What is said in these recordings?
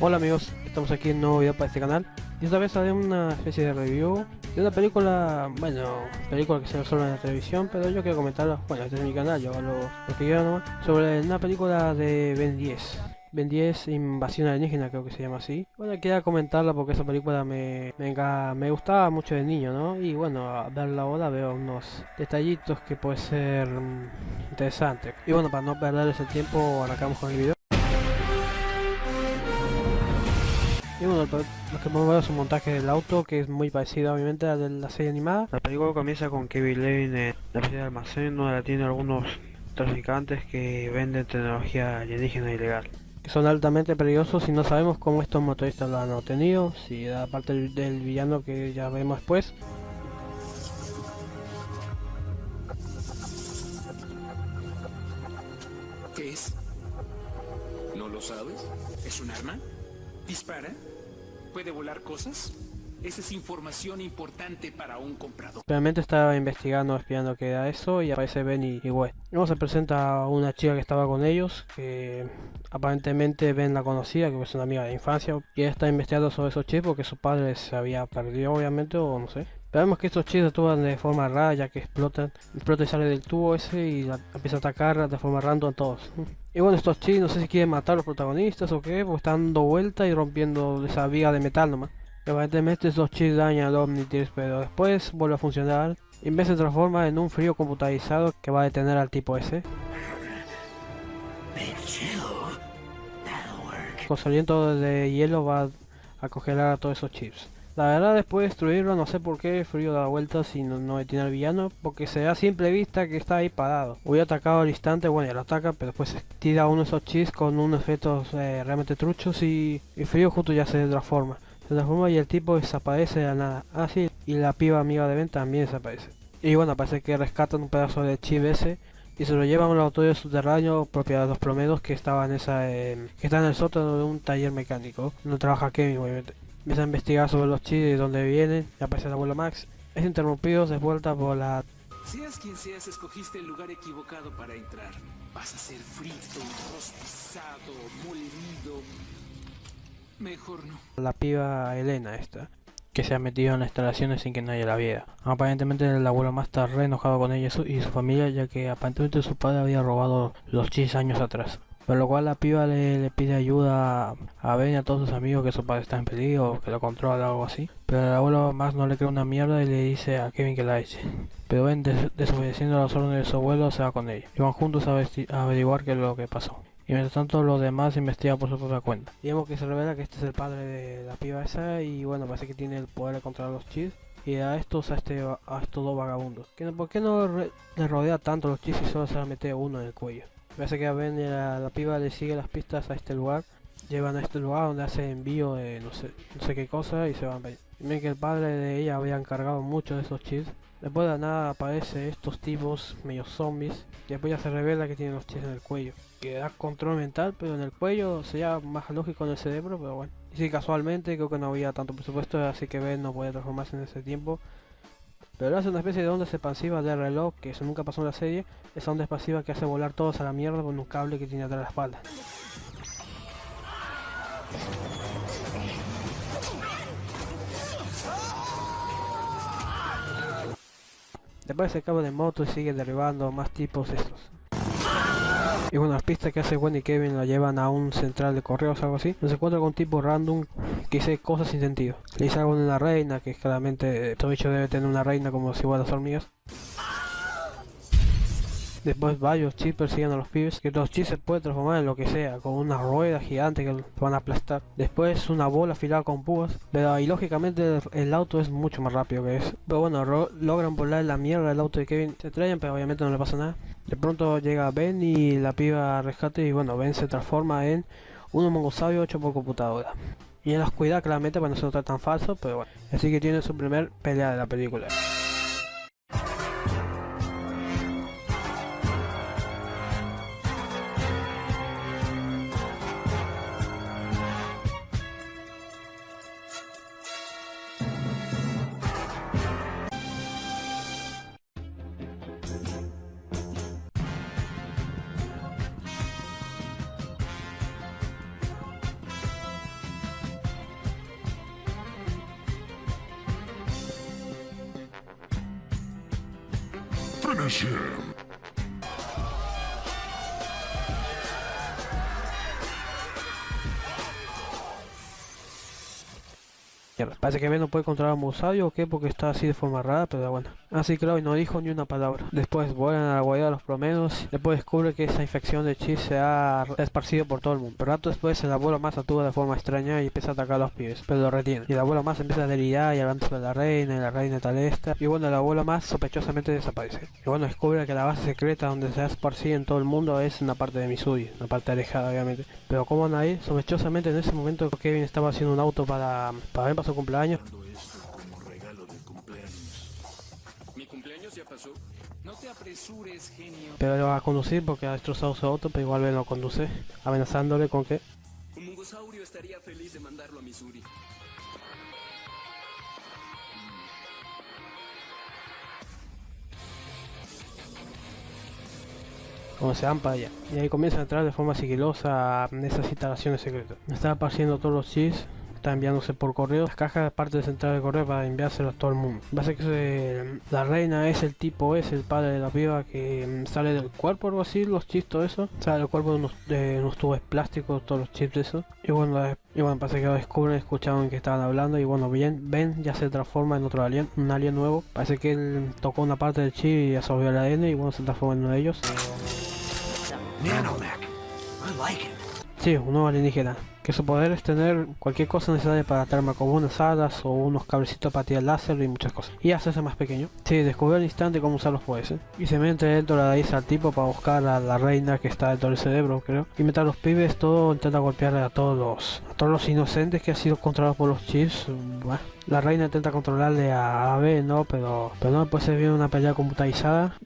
Hola amigos, estamos aquí en nuevo video para este canal y esta vez haré una especie de review de una película, bueno, película que se ve solo en la televisión, pero yo quiero comentarla, bueno, este es mi canal, yo hago lo, que quiero nomás, sobre una película de Ben 10. Ben 10 Invasión Alienígena creo que se llama así. Bueno, quería comentarla porque esa película me, me, me gustaba mucho de niño, ¿no? Y bueno, a verla ahora veo unos detallitos que puede ser um, interesante. Y bueno, para no perder ese tiempo, arrancamos con el video. Bueno, lo que podemos ver es un montaje del auto que es muy parecido obviamente a de la serie animada. La película comienza con Kevin Levin en la serie de almacén donde tiene algunos traficantes que venden tecnología alienígena ilegal. Que son altamente peligrosos y no sabemos cómo estos motoristas lo han obtenido, si da parte del, del villano que ya vemos después. ¿Qué es? ¿No lo sabes? ¿Es un arma? ¿Dispara? ¿Puede volar cosas? Esa es información importante para un comprador. Realmente estaba investigando, espiando qué era eso y aparece Ben y, West. Luego se presenta una chica que estaba con ellos, que aparentemente Ben la conocía, que es una amiga de infancia, y está investigando sobre esos chips porque su padre se había perdido obviamente o no sé. Vemos que estos chips actúan de forma rara ya que explotan, explota y sale del tubo ese y la, empieza a atacar de forma random a todos. Y bueno, estos chips no sé si quieren matar a los protagonistas o qué, porque están dando vuelta y rompiendo esa viga de metal nomás. Aparentemente estos chips dañan al Omnitrix, pero después vuelve a funcionar y en vez se transforma en un frío computarizado que va a detener al tipo ese. Con su aliento de hielo va a congelar a todos esos chips. La verdad después de destruirlo no sé por qué frío da vueltas y no, no al villano porque se da a simple vista que está ahí parado. Hubiera atacado al instante, bueno ya lo ataca pero después tira uno de esos chips con unos efectos eh, realmente truchos y, y frío justo ya se transforma. Se transforma y el tipo desaparece de la nada. Ah, sí, y la piba amiga de Ben también desaparece. Y bueno, parece que rescatan un pedazo de chip ese y se lo llevan a un laboratorio subterráneo propiedad de los promedos que estaba en esa eh, que está en el sótano de un taller mecánico donde trabaja Kevin obviamente. Empieza a investigar sobre los chips y de dónde vienen y aparece el abuelo Max. Es interrumpido de vuelta por la Seas quien seas, escogiste el lugar equivocado para entrar. Vas a ser frito, rostizado, molido. Mejor no. la piba Elena esta que se ha metido en las instalaciones sin que nadie la viera. Aparentemente el abuelo más está re enojado con ella y su, y su familia ya que aparentemente su padre había robado los chips años atrás. Por lo cual la piba le, le pide ayuda a Ben y a todos sus amigos que su padre está en peligro, que lo controla o algo así. Pero el abuelo más no le cree una mierda y le dice a Kevin que la eche. Pero Ben des desobedeciendo las órdenes de su abuelo se va con ella. Y van juntos a, averiguar qué es lo que pasó. Y mientras tanto los demás investigan por su propia cuenta. Digamos que se revela que este es el padre de la piba esa y bueno, parece que tiene el poder de controlar los chips. Y a estos, a, este, a estos dos vagabundos. ¿Por qué no le rodea tanto los chips y solo se la mete uno en el cuello? Parece que a Ben y a la piba le sigue las pistas a este lugar. Llevan a este lugar donde hace envío de no sé, no sé qué cosa y se van. Ven que el padre de ella había encargado mucho de esos chips. Después de nada aparece estos tipos medio zombies. Y después ya se revela que tienen los chips en el cuello. Que da control mental, pero en el cuello sería más lógico en el cerebro, pero bueno. Y si casualmente creo que no había tanto presupuesto, así que Ben no puede transformarse en ese tiempo. Pero hace una especie de ondas expansivas de reloj, que eso nunca pasó en la serie. Esa onda expansiva que hace volar todos a la mierda con un cable que tiene atrás de la espalda. Después se acaba de moto y sigue derribando más tipos estos. Y bueno, las pistas que hace Wendy y Kevin la llevan a un central de correos algo así. Se encuentra con un tipo random que dice cosas sin sentido. Le dice algo de una reina, que claramente todo bicho debe tener una reina como si fuera las hormigas. Después varios chips persiguen a los pibes, que los chips se pueden transformar en lo que sea, con una rueda gigante que van a aplastar. Después una bola afilada con púas, pero y lógicamente el auto es mucho más rápido que eso. Pero bueno, logran volar la mierda del auto de Kevin, se estrellan, pero obviamente no le pasa nada. De pronto llega Ben y la piba rescate y bueno, Ben se transforma en un mongosaurio hecho por computadora. Y en la oscuridad claramente para no ser tan falso, pero bueno. Así que tiene su primer pelea de la película. Parece que Ben no puede controlar a Musayo o qué, porque está así de forma rara, pero bueno. Así y no dijo ni una palabra. Después vuelan a la guarida de los promedios. Después descubre que esa infección de Chi se ha esparcido por todo el mundo. Pero rato después el abuelo más actúa de forma extraña y empieza a atacar a los pibes, pero lo retiene. Y el abuelo más empieza a delirar y hablando sobre la reina y la reina tal esta. Y bueno, el abuelo más sospechosamente desaparece. Y bueno, descubre que la base secreta donde se ha esparcido en todo el mundo es una parte de Missouri, una parte alejada obviamente. Pero como nadie, sospechosamente en ese momento Kevin estaba haciendo un auto para, para ver su cumpleaños. Pero lo va a conducir porque ha destrozado su auto, pero igual lo conduce, amenazándole con que... Un mungosaurio estaría feliz de mandarlo a Missouri. como se van para allá. Y ahí comienza a entrar de forma sigilosa en esas instalaciones secretas. Me están apareciendo todos los chips está enviándose por correo las cajas parte de central de correo para enviárselos a todo el mundo. Básicamente la reina es el tipo, es el padre de la piba que mm, sale del cuerpo, algo así, los chips, todo eso. Sale del cuerpo de unos, de unos tubos plásticos, todos los chips de eso. Y bueno, y bueno, parece que lo descubren, escucharon que estaban hablando y bueno, bien, ven, ya se transforma en otro alien, un alien nuevo. Parece que él tocó una parte del chip y absorbió el ADN y bueno, se transforma en uno de ellos. Sí, un nuevo alienígena que su poder es tener cualquier cosa necesaria para atarme como unas hadas o unos cablecitos para tirar láser y muchas cosas. Y hacerse más pequeño. Sí, descubrió al instante cómo usar los poderes. ¿eh? Y se mete dentro de la raíz al tipo para buscar a la reina que está dentro del cerebro, creo. Y mientras los pibes todo intenta golpear a todos los, a todos los inocentes que han sido controlados por los chips. Bueno, la reina intenta controlarle a AB, ¿no? Pero, pero no, después se viene una pelea computarizada.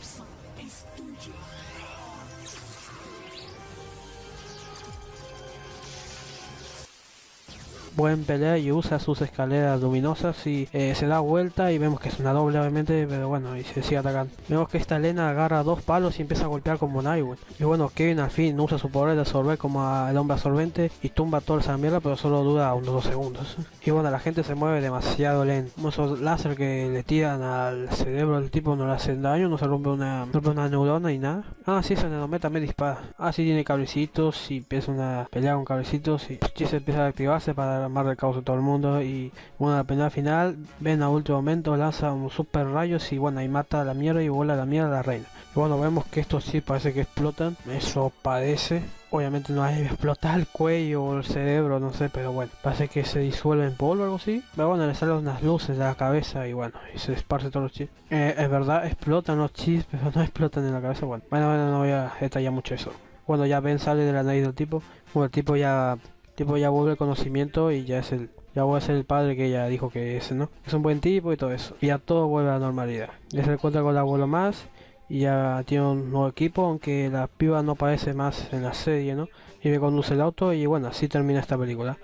Buen pelea y usa sus escaleras luminosas y eh, se da vuelta y vemos que es una doble obviamente, pero bueno, y se sigue atacando. Vemos que esta Elena agarra dos palos y empieza a golpear como Nightwing. Y bueno, Kevin al fin usa su poder de absorber como el hombre absorbente y tumba toda esa mierda, pero solo dura unos dos segundos. Y bueno, la gente se mueve demasiado lento. Esos láser que le tiran al cerebro del tipo no le hacen daño, no se rompe una, neurona y nada. Ah, sí, ese nenometa me dispara. Ah, sí, tiene cablecitos y empieza una pelea con cablecitos y se empieza a activarse para de caos de todo el mundo y bueno la pelea final ven a último momento lanza un super rayos y bueno y mata la mierda y vuela la mierda a la reina. Y bueno vemos que estos sí parece que explotan. Eso parece. Obviamente no hay explotar el cuello o el cerebro no sé pero bueno parece que se disuelve en polvo o algo así. Pero bueno le salen unas luces de la cabeza y bueno y se esparce todos los chips eh, es verdad explotan los chips pero no explotan en la cabeza. Bueno bueno, bueno no voy a detallar mucho eso. Cuando ya ven sale de la nariz del tipo bueno el tipo ya tipo ya vuelve el conocimiento y ya es el ya voy a ser el padre que ella dijo que es, ¿no? Es un buen tipo y todo eso. Y ya todo vuelve a la normalidad. Ya se encuentra con el abuelo más y ya tiene un nuevo equipo, aunque la piba no aparece más en la serie, ¿no? Y me conduce el auto y bueno, así termina esta película.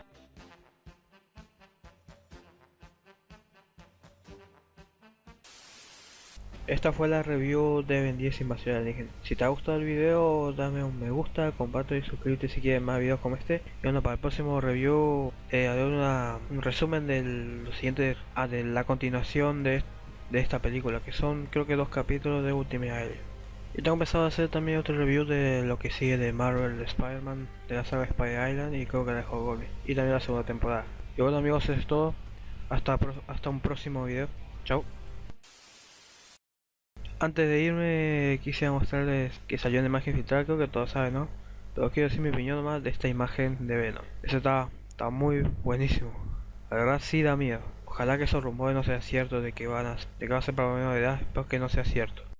Esta fue la review de Ben 10 Invasión Alienígena. Si te ha gustado el video, dame un me gusta, comparte y suscríbete si quieres más videos como este. Y bueno, para el próximo review eh, haré un resumen de lo siguiente, ah, de la continuación de, esta película, que son creo que dos capítulos de Ultimate Alien. Y tengo pensado hacer también otro review de lo que sigue de Marvel Spider-Man, de la saga Spider Island y creo que de Hogwarts. Y también la segunda temporada. Y bueno amigos, es todo. Hasta, hasta un próximo video. Chao. Antes de irme quisiera mostrarles que salió una imagen filtrada, creo que todos saben, ¿no? Pero quiero decir mi opinión nomás de esta imagen de Venom. Eso está, está muy buenísimo. La verdad sí da miedo. Ojalá que esos rumores no sean ciertos de que van a, de que va a ser para menor edad, espero que no sea cierto.